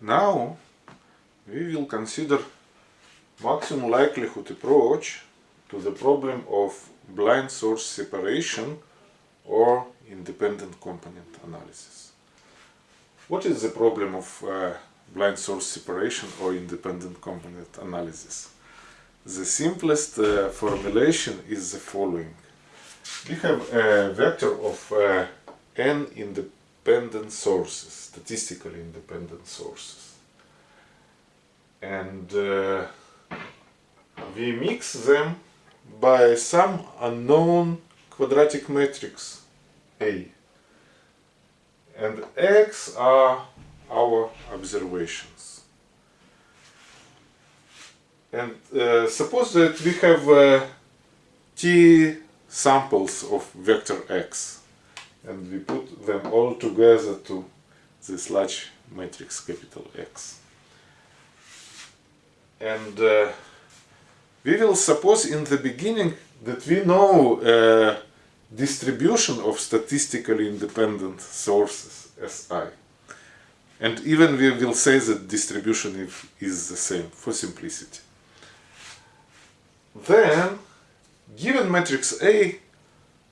Now we will consider maximum likelihood approach to the problem of blind source separation or independent component analysis. What is the problem of uh, blind source separation or independent component analysis? The simplest uh, formulation is the following. We have a vector of uh, n independent sources, statistically independent sources. And uh, we mix them by some unknown quadratic matrix A. And X are our observations. And uh, suppose that we have uh, T samples of vector X and we put them all together to this large matrix capital X. And uh, we will suppose in the beginning that we know uh, distribution of statistically independent sources Si. And even we will say that distribution if, is the same for simplicity. Then, given matrix A,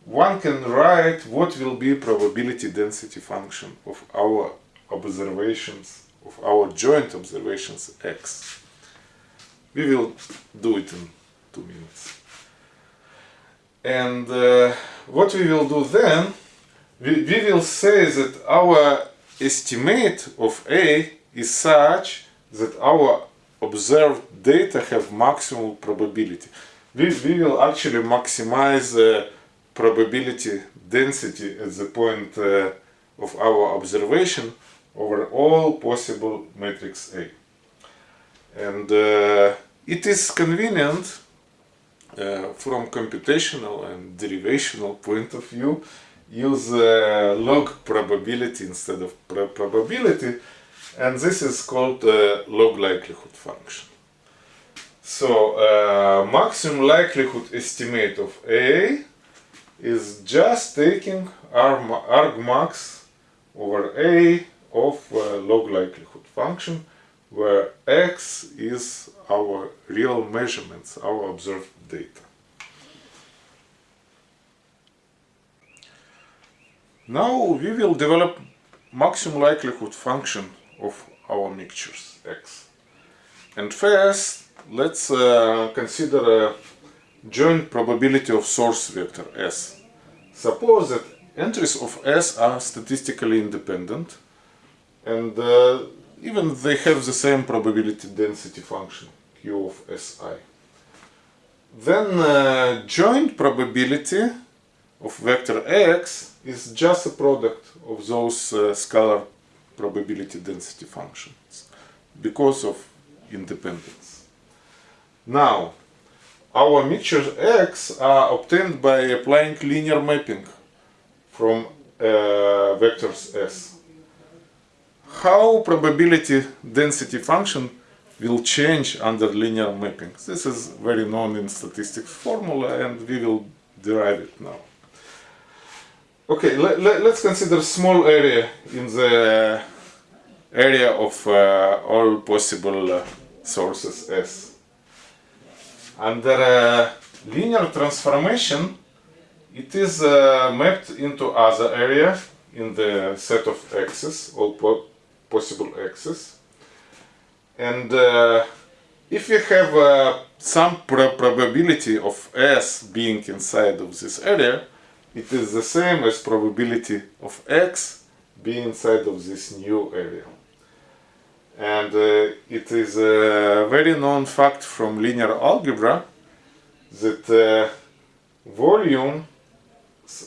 one can write what will be probability density function of our observations, of our joint observations x. We will do it in two minutes. And uh, what we will do then, we, we will say that our estimate of A is such that our observed data have maximal probability. We, we will actually maximize uh, probability density at the point uh, of our observation over all possible matrix A. And uh, it is convenient uh, from computational and derivational point of view use uh, log probability instead of pr probability and this is called uh, log likelihood function. So uh, maximum likelihood estimate of A is just taking argmax over A of uh, log likelihood function where x is our real measurements, our observed data. Now we will develop maximum likelihood function of our mixtures x. And first, let's uh, consider a joint probability of source vector s. Suppose that entries of s are statistically independent and uh, even they have the same probability density function q of si. Then uh, joint probability of vector x is just a product of those uh, scalar probability density functions because of independence. Now, our mixtures X are obtained by applying linear mapping from uh, vectors S. How probability density function will change under linear mapping? This is very known in statistics formula and we will derive it now. Okay, let, let, us consider small area in the area of uh, all possible uh, sources S. Under uh, linear transformation, it is uh, mapped into other area in the set of x's, all po possible x's. And uh, if we have uh, some probability of s being inside of this area, it is the same as probability of x being inside of this new area. And uh, it is a very known fact from linear algebra that uh, volume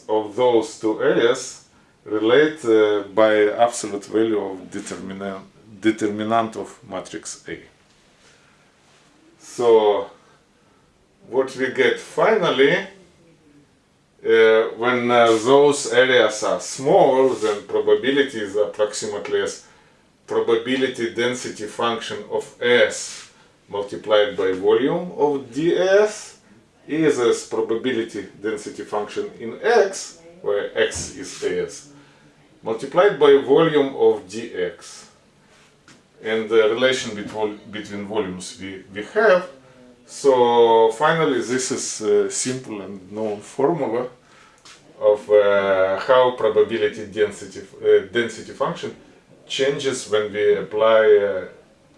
of those two areas relate uh, by absolute value of determinant, determinant of matrix A. So what we get finally uh, when uh, those areas are small then probability is approximately as probability density function of S multiplied by volume of ds is as probability density function in X, where X is As, multiplied by volume of dx. and the relation between, between volumes we, we have. So finally this is a simple and known formula of uh, how probability density, uh, density function changes when we apply uh,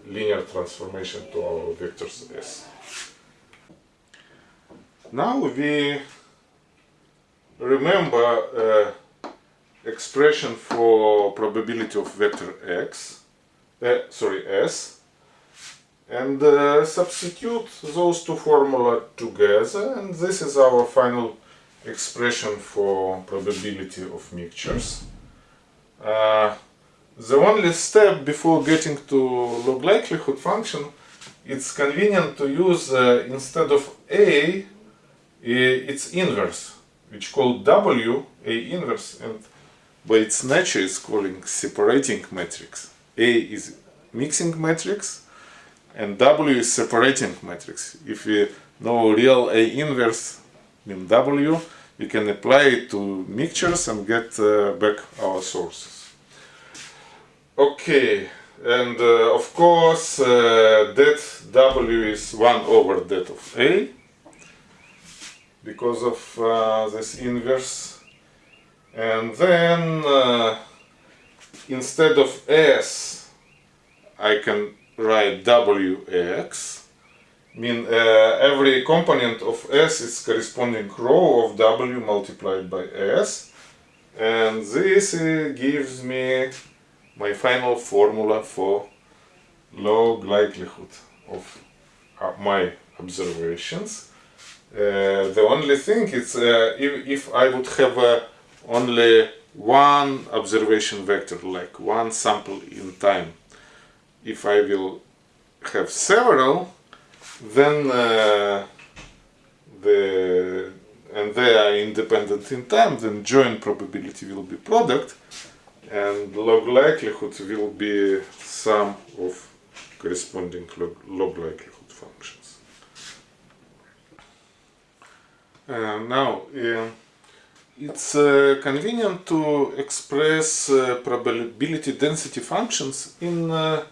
linear transformation to our vectors S. Now we remember uh, expression for probability of vector x, uh, sorry s, and uh, substitute those two formula together and this is our final expression for probability of mixtures. Uh, the only step before getting to log likelihood function, it's convenient to use uh, instead of A, its inverse, which called W, A inverse, and by its nature is calling separating matrix. A is mixing matrix, and W is separating matrix. If we know real A inverse, mean W, we can apply it to mixtures and get uh, back our sources. Okay, and uh, of course uh, det W is 1 over det of A. Because of uh, this inverse. And then uh, instead of S I can write Wx mean uh, every component of S is corresponding row of W multiplied by S. And this uh, gives me my final formula for log likelihood of uh, my observations. Uh, the only thing is uh, if, if I would have uh, only one observation vector, like one sample in time, if I will have several, then uh, the and they are independent in time, then joint probability will be product and log likelihood will be sum of corresponding log, log likelihood functions. Uh, now, uh, it's uh, convenient to express uh, probability density functions in uh,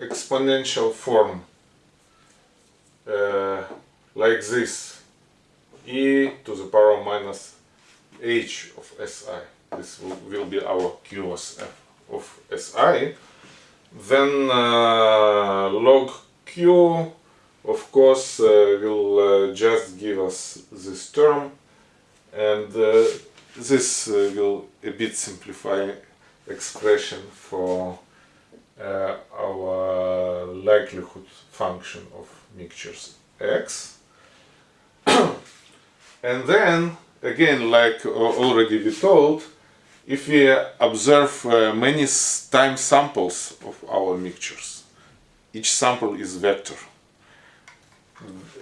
exponential form, uh, like this, e to the power minus h of si this will, will be our QoS of Si, then uh, log Q of course uh, will uh, just give us this term. And uh, this uh, will a bit simplify expression for uh, our likelihood function of mixtures x. And then again like already we told if we observe uh, many time samples of our mixtures, each sample is vector.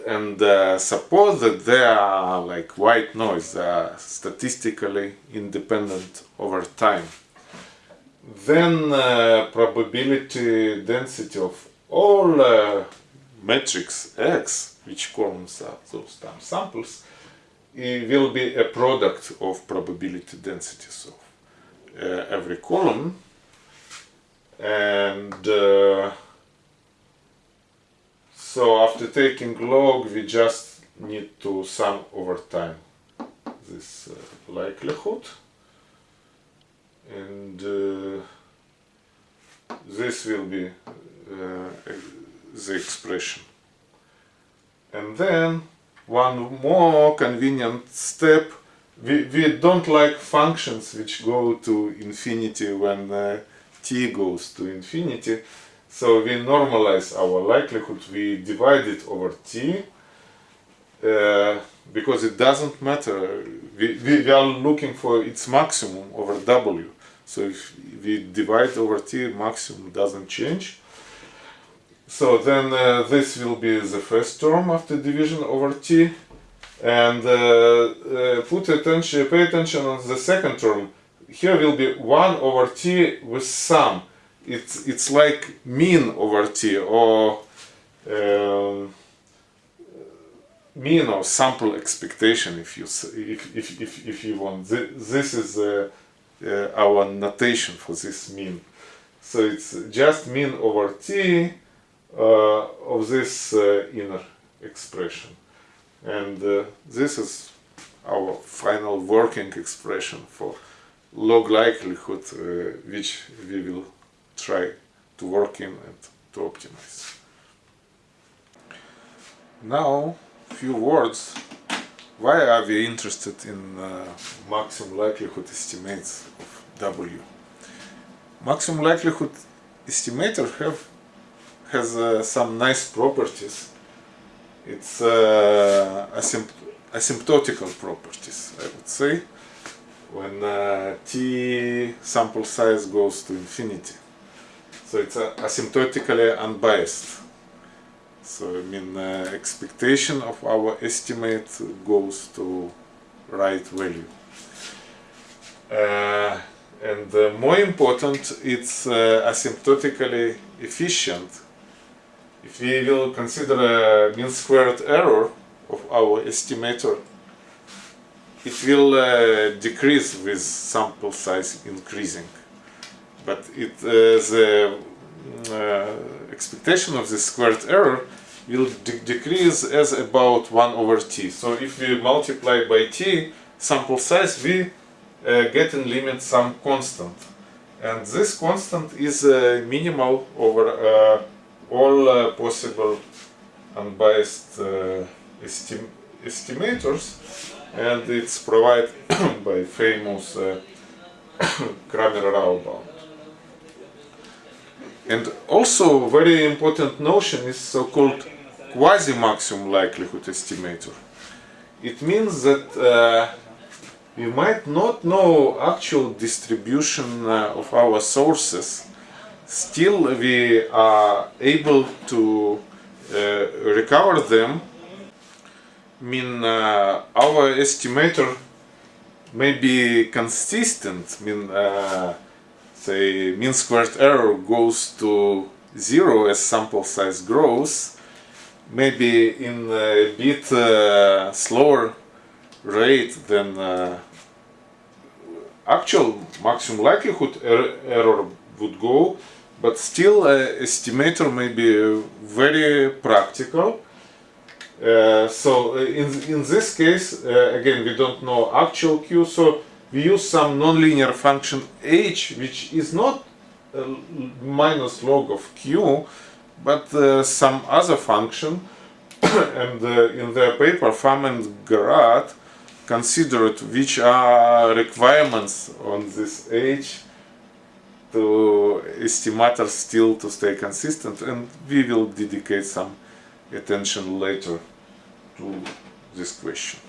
And uh, suppose that they are like white noise, are statistically independent over time. Then uh, probability density of all uh, matrix X, which columns are those time samples, it will be a product of probability density. So uh, every column and uh, so after taking log we just need to sum over time this uh, likelihood. And uh, this will be uh, the expression. And then one more convenient step we, we don't like functions which go to infinity when uh, t goes to infinity. So we normalize our likelihood. We divide it over t uh, because it doesn't matter. We, we, are looking for its maximum over w. So if we divide over t maximum doesn't change. So then uh, this will be the first term after division over t and uh, uh, put attention, pay attention on the second term. Here will be 1 over t with sum. It's, it's like mean over t or um, mean or sample expectation if you if, if, if, if you want. This is uh, uh, our notation for this mean. So it's just mean over t uh, of this uh, inner expression. And uh, this is our final working expression for log likelihood, uh, which we will try to work in and to optimize. Now, few words. Why are we interested in uh, maximum likelihood estimates of W? Maximum likelihood estimator have has uh, some nice properties. It's uh, asympt asymptotical properties, I would say, when uh, t sample size goes to infinity. So it's uh, asymptotically unbiased. So I mean uh, expectation of our estimate goes to right value. Uh, and uh, more important, it's uh, asymptotically efficient. If we will consider a mean squared error of our estimator, it will uh, decrease with sample size increasing. But it, uh, the uh, expectation of the squared error will de decrease as about 1 over t. So if we multiply by t sample size, we uh, get in limit some constant. And this constant is uh, minimal over uh, all uh, possible unbiased uh, estim estimators and it's provided by famous uh, Cramér-Rao bound. And also very important notion is so-called quasi-maximum likelihood estimator. It means that uh, we might not know actual distribution uh, of our sources, still we are able to uh, recover them. I mean, uh, our estimator may be consistent, I mean, uh, say mean squared error goes to zero as sample size grows, maybe in a bit uh, slower rate than uh, actual maximum likelihood er error would go, but still uh, estimator may be very practical. Uh, so in, in this case, uh, again, we don't know actual q, so we use some nonlinear function h, which is not minus log of q, but uh, some other function and uh, in their paper Pham and Garat considered which are requirements on this h to estimators still to stay consistent and we will dedicate some attention later to this question.